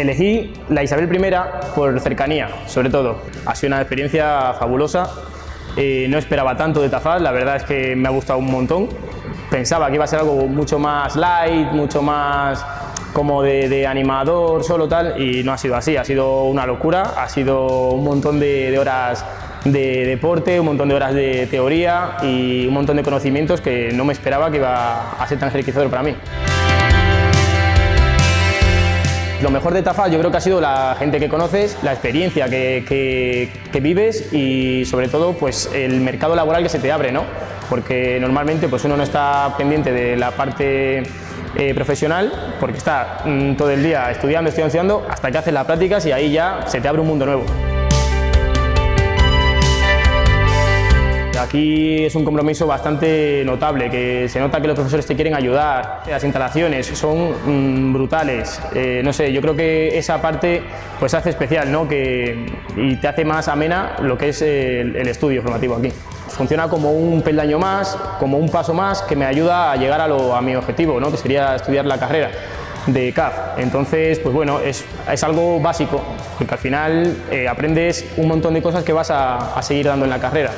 Elegí la Isabel I por cercanía, sobre todo. Ha sido una experiencia fabulosa. Eh, no esperaba tanto de Tafal, la verdad es que me ha gustado un montón. Pensaba que iba a ser algo mucho más light, mucho más como de, animador, solo tal, y no ha sido así, ha sido una locura, ha sido un montón de, de horas de deporte, un montón de horas de teoría y un montón de conocimientos que no me esperaba que iba a ser tan enriquecedor para mí. Lo mejor de Tafal yo creo que ha sido la gente que conoces, la experiencia que, vives y sobre todo pues el mercado laboral que se te abre, ¿no? Porque normalmente pues uno no está pendiente de la parte eh, profesional porque está mm, todo el día estudiando, estudiando, estudiando hasta que haces las prácticas y ahí ya se te abre un mundo nuevo. Aquí es un compromiso bastante notable, que se nota que los profesores te quieren ayudar, las instalaciones son mm, brutales, eh, no sé, yo creo que esa parte pues hace especial ¿no? que, y te hace más amena lo que es el, estudio formativo aquí. Funciona como un peldaño más, como un paso más que me ayuda a llegar a, mi objetivo, ¿no? que sería estudiar la carrera de CAF. Entonces, pues bueno, es, algo básico, porque al final eh, aprendes un montón de cosas que vas a seguir dando en la carrera.